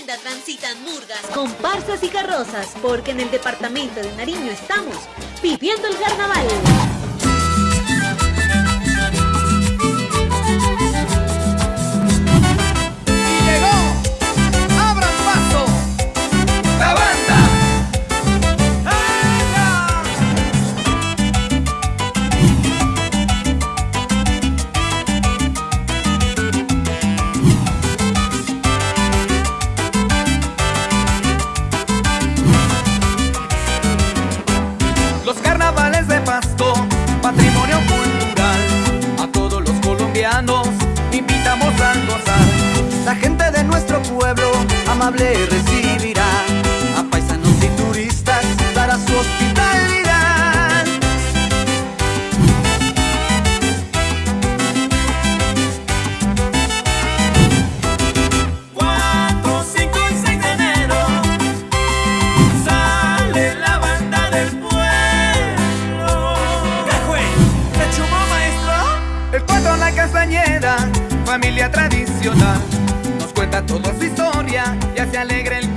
transitan murgas, comparsas y carrozas, porque en el departamento de Nariño estamos viviendo el carnaval. Patrimonio cultural. A todos los colombianos invitamos a gozar. La gente de nuestro pueblo amable recibirá. Familia tradicional, nos cuenta toda su historia y hace alegre el